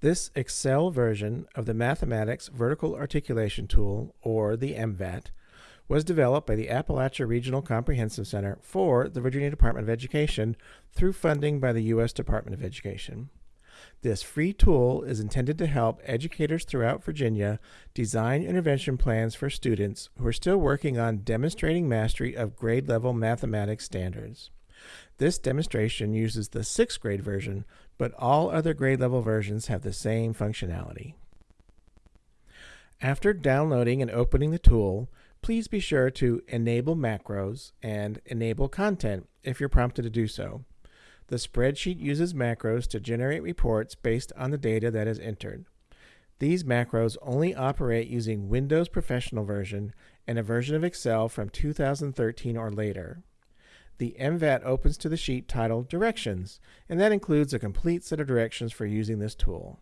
This Excel version of the Mathematics Vertical Articulation Tool, or the MVAT, was developed by the Appalachia Regional Comprehensive Center for the Virginia Department of Education through funding by the U.S. Department of Education. This free tool is intended to help educators throughout Virginia design intervention plans for students who are still working on demonstrating mastery of grade level mathematics standards. This demonstration uses the sixth grade version, but all other grade level versions have the same functionality. After downloading and opening the tool, please be sure to enable macros and enable content if you're prompted to do so. The spreadsheet uses macros to generate reports based on the data that is entered. These macros only operate using Windows Professional version and a version of Excel from 2013 or later. The MVAT opens to the sheet titled Directions, and that includes a complete set of directions for using this tool.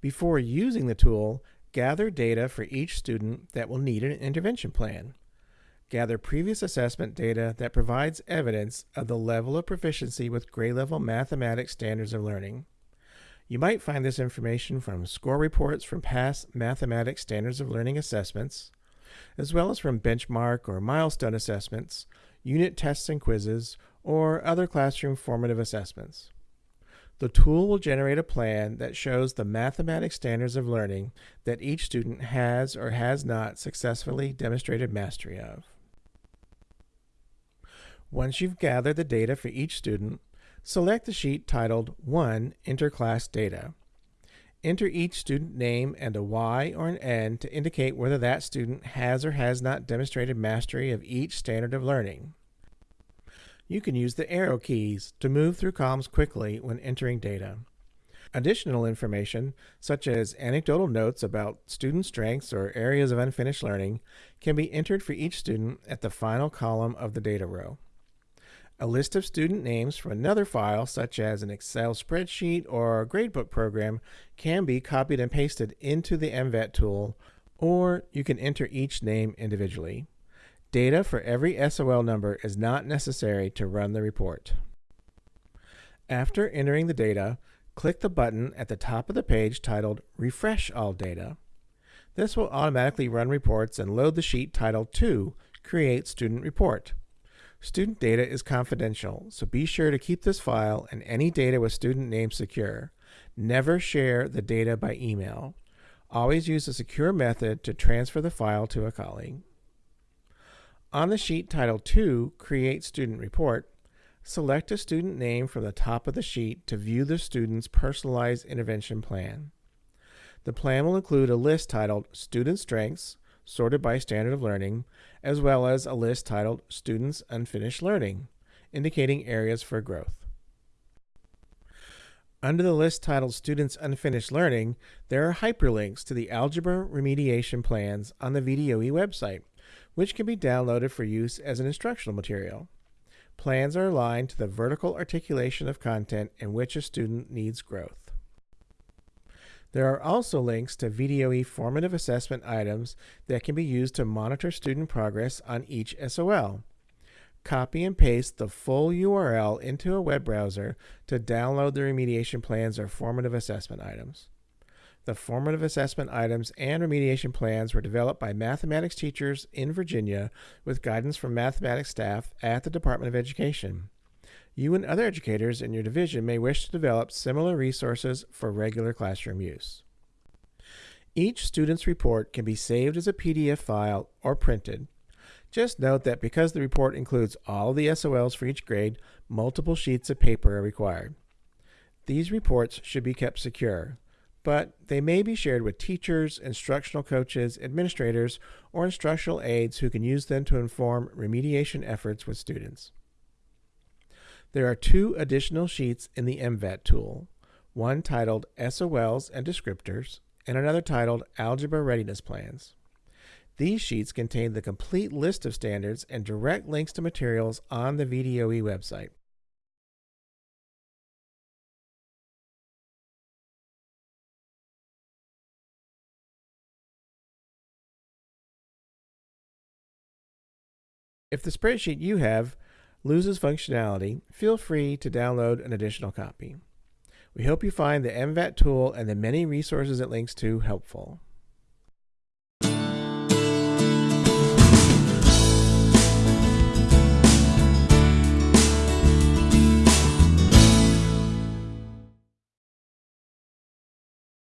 Before using the tool, Gather data for each student that will need an intervention plan. Gather previous assessment data that provides evidence of the level of proficiency with grade level mathematics standards of learning. You might find this information from score reports from past mathematics standards of learning assessments, as well as from benchmark or milestone assessments, unit tests and quizzes, or other classroom formative assessments. The tool will generate a plan that shows the mathematics standards of learning that each student has or has not successfully demonstrated mastery of. Once you've gathered the data for each student, select the sheet titled 1 Enter Class Data. Enter each student name and a Y or an N to indicate whether that student has or has not demonstrated mastery of each standard of learning you can use the arrow keys to move through columns quickly when entering data. Additional information, such as anecdotal notes about student strengths or areas of unfinished learning, can be entered for each student at the final column of the data row. A list of student names from another file, such as an Excel spreadsheet or a gradebook program, can be copied and pasted into the MVAT tool, or you can enter each name individually. Data for every SOL number is not necessary to run the report. After entering the data, click the button at the top of the page titled Refresh All Data. This will automatically run reports and load the sheet titled 2, Create Student Report. Student data is confidential, so be sure to keep this file and any data with student name secure. Never share the data by email. Always use a secure method to transfer the file to a colleague. On the sheet titled 2, Create Student Report, select a student name from the top of the sheet to view the student's personalized intervention plan. The plan will include a list titled Student Strengths, sorted by standard of learning, as well as a list titled Students Unfinished Learning, indicating areas for growth. Under the list titled Students Unfinished Learning, there are hyperlinks to the algebra remediation plans on the VDOE website, which can be downloaded for use as an instructional material. Plans are aligned to the vertical articulation of content in which a student needs growth. There are also links to VDOE formative assessment items that can be used to monitor student progress on each SOL. Copy and paste the full URL into a web browser to download the remediation plans or formative assessment items. The formative assessment items and remediation plans were developed by mathematics teachers in Virginia with guidance from mathematics staff at the Department of Education. You and other educators in your division may wish to develop similar resources for regular classroom use. Each student's report can be saved as a PDF file or printed. Just note that because the report includes all the SOLs for each grade, multiple sheets of paper are required. These reports should be kept secure but they may be shared with teachers, instructional coaches, administrators, or instructional aides who can use them to inform remediation efforts with students. There are two additional sheets in the MVAT tool, one titled SOLs and Descriptors, and another titled Algebra Readiness Plans. These sheets contain the complete list of standards and direct links to materials on the VDOE website. If the spreadsheet you have loses functionality, feel free to download an additional copy. We hope you find the MVAT tool and the many resources it links to helpful.